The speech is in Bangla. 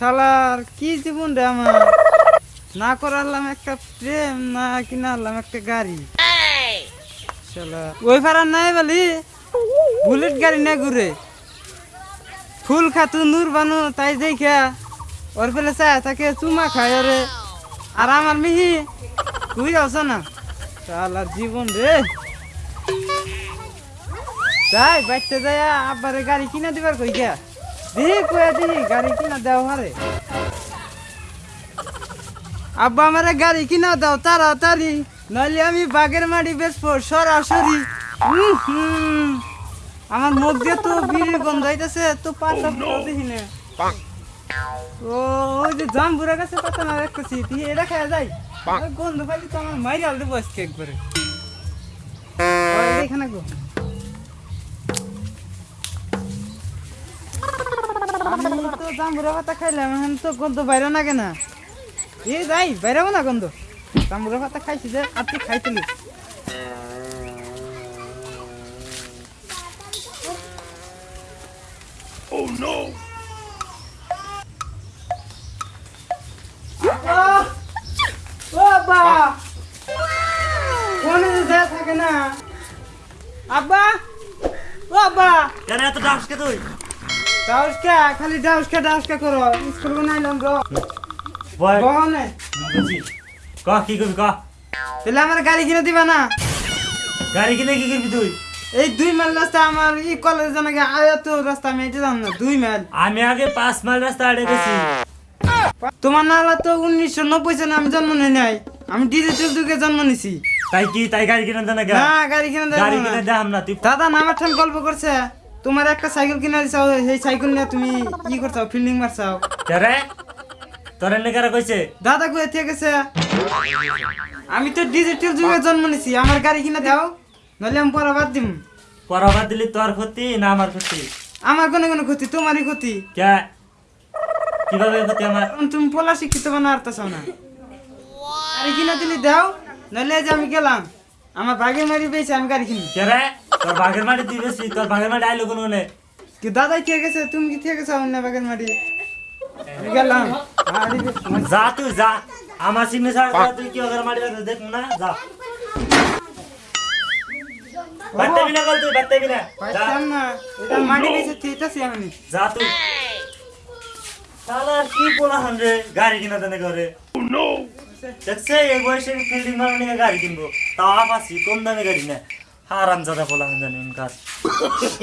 শালার, কি জীবন রে আমার? না করালাম একটা প্রেম, না কিনা আনলাম একটা গাড়ি। ওই ফারার নাই বলি, বুলেট গাড়ি না ঘুরে। ফুল খাতু নূর বানু, তাই দেখা ওর পেলে চায় তাকে চুমা খায় রে আর আমার মিহি, তুই আছো না। শালার জীবন রে। যাই বাইতে যাই আব্বারে গাড়ি কিনা দিবার কই গিয়া দিহি কয়ে দিহি গাড়ি কিনা দেও হারে। আব্বা আমারে গাড়ি কিনা দাও তাড়াতাড়ি নইলে আমি বাগের মাটি বেচবো সরাসরি। আমার মুখ দিয়ে তো বিড়ি গন্ধ হইতেছে তো পাতা দেখি না। ও ওই যে জাম্বুরা গাছে পাতা না রাখতেছি তুই এটা খাওয়া যাই। গন্ধ পাইলে তো আমার একবারে। এখানে গো। তো জাম্বুরা পাতা খাইলাম এখন তো গন্ধ বাইরে না। কেনা এ যাই বাইরে না গন্ধ। জাম্বুরা পাতা খাইছি যে আর তুই খাইছিলি যে থাকে না। আব্বা! ও আব্বা! কেন এত ডান্সকে তুই? ডাউসকা খালি ডাউসকা ডাউসকা করো। স্কুল বানাইলাম গো বয় বহনে। বুঝি। ক কি করবি ক? তাহলে আমার গাড়ি কিনে দিবা না? গাড়ি কিনে কি করবি তুই? এই দুই মাইল রাস্তা আমার কলেজ জানা গে আয়ত রাস্তা আমি এটা জান না দুই মাইল। আমি আগে পাঁচ মাইল রাস্তা আড়ে গেছি। তোমার নালা তো উনিশশো নব্বই সালে আমি জন্ম নিই নাই। আমি ডিজিটাল যুগে জন্ম নিছি। তাই কি তাই গাড়ি কিনে দেন না গাড়ি কিনে গাড়ি না। কিনে দেখাম না তুই দাদা ঠান গল্প করছে। তোমার একটা সাইকেল কিনে দিছাও সেই সাইকেল নিয়ে তুমি কি করছাও ফিল্ডিং মারছাও। রে তোর এনে কারা কইছে? দাদা কয়ে থেকে গেছে? আমি তো ডিজিটাল যুগে জন্ম নিছি আমার গাড়ি কিনে দাও নইলে আমি পরে বাদ দিম। পরাবার দিলি তোর ক্ষতি না আমার ক্ষতি? আমার কোনো কোনো ক্ষতি তোমারই ক্ষতি। কে? কীভাবে ক্ষতি আমার? তুমি পোলা শিক্ষিত বানা আর না। গাড়ি কিনে দিলি দাও নইলে এই যে আমি গেলাম আমার বাগের মারি পেয়েছে আমি গাড়ি কিনি কে রে তোর বাঘের মাটি তুই বেশি তোর বাঘের মাটি আইলো কোনো নে কি দাদাই কে গেছে? তুমি কি থেকে গেছো অন্য বাগের মারি আমি গেলাম। যা তুই যা। আমার সিগনে ছাড়া তুই কি ওদের মাটি দেখ না? যা। বিনা তুই বিনা। পাইতাম না। এটা মাটি আমি। যা তুই। কি বলা হান রে? গাড়ি কিনা দেনে করে দেখছে এই বয়সে ফিল্ডিং মারা নিয়ে গাড়ি কিনবো। তাও আপাসি কম দামে গাড়ি না হারাম জাদা বলা হান জানি কাজ